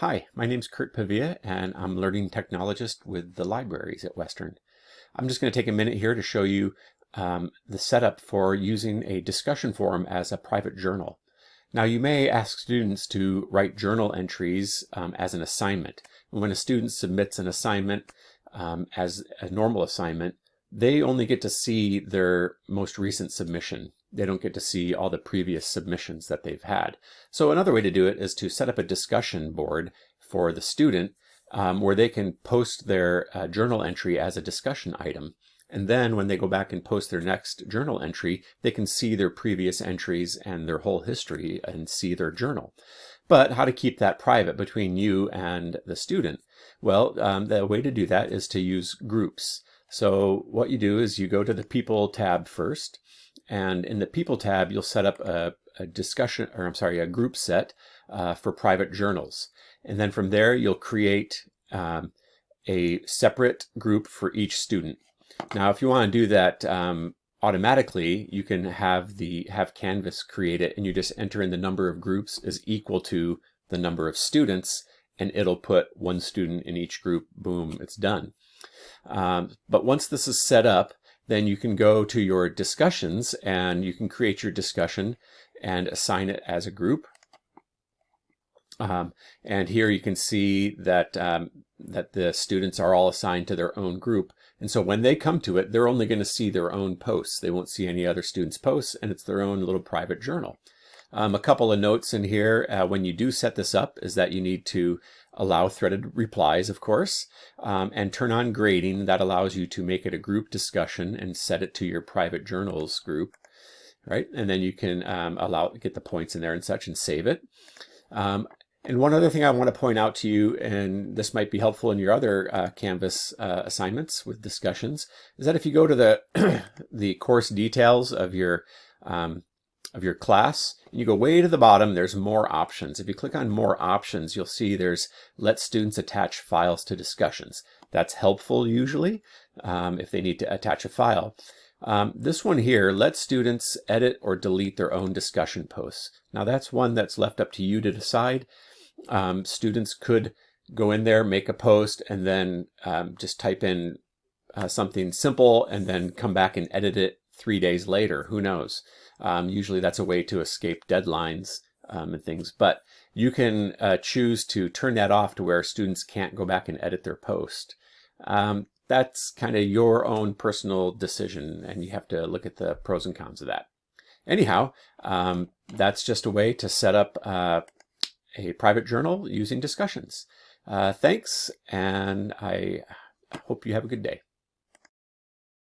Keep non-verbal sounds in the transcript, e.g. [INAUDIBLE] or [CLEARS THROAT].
Hi, my name's Kurt Pavia and I'm Learning Technologist with the libraries at Western. I'm just going to take a minute here to show you um, the setup for using a discussion forum as a private journal. Now you may ask students to write journal entries um, as an assignment. When a student submits an assignment um, as a normal assignment, they only get to see their most recent submission. They don't get to see all the previous submissions that they've had. So another way to do it is to set up a discussion board for the student um, where they can post their uh, journal entry as a discussion item. And then when they go back and post their next journal entry, they can see their previous entries and their whole history and see their journal. But how to keep that private between you and the student? Well, um, the way to do that is to use groups. So what you do is you go to the People tab first, and in the People tab, you'll set up a, a discussion, or I'm sorry, a group set uh, for private journals. And then from there, you'll create um, a separate group for each student. Now, if you want to do that um, automatically, you can have the have Canvas create it, and you just enter in the number of groups is equal to the number of students, and it'll put one student in each group. Boom, it's done. Um, but once this is set up, then you can go to your discussions and you can create your discussion and assign it as a group. Um, and here you can see that um, that the students are all assigned to their own group. And so when they come to it, they're only going to see their own posts. They won't see any other students' posts, and it's their own little private journal. Um, a couple of notes in here uh, when you do set this up is that you need to allow threaded replies, of course, um, and turn on grading. That allows you to make it a group discussion and set it to your private journals group, right? And then you can um, allow get the points in there and such and save it. Um, and one other thing I want to point out to you, and this might be helpful in your other uh, Canvas uh, assignments with discussions, is that if you go to the [CLEARS THROAT] the course details of your um, of your class, and you go way to the bottom, there's more options. If you click on more options, you'll see there's let students attach files to discussions. That's helpful usually um, if they need to attach a file. Um, this one here, let students edit or delete their own discussion posts. Now that's one that's left up to you to decide. Um, students could go in there, make a post, and then um, just type in uh, something simple and then come back and edit it three days later. Who knows? Um, usually that's a way to escape deadlines um, and things, but you can uh, choose to turn that off to where students can't go back and edit their post. Um, that's kind of your own personal decision and you have to look at the pros and cons of that. Anyhow, um, that's just a way to set up uh, a private journal using discussions. Uh, thanks, and I hope you have a good day.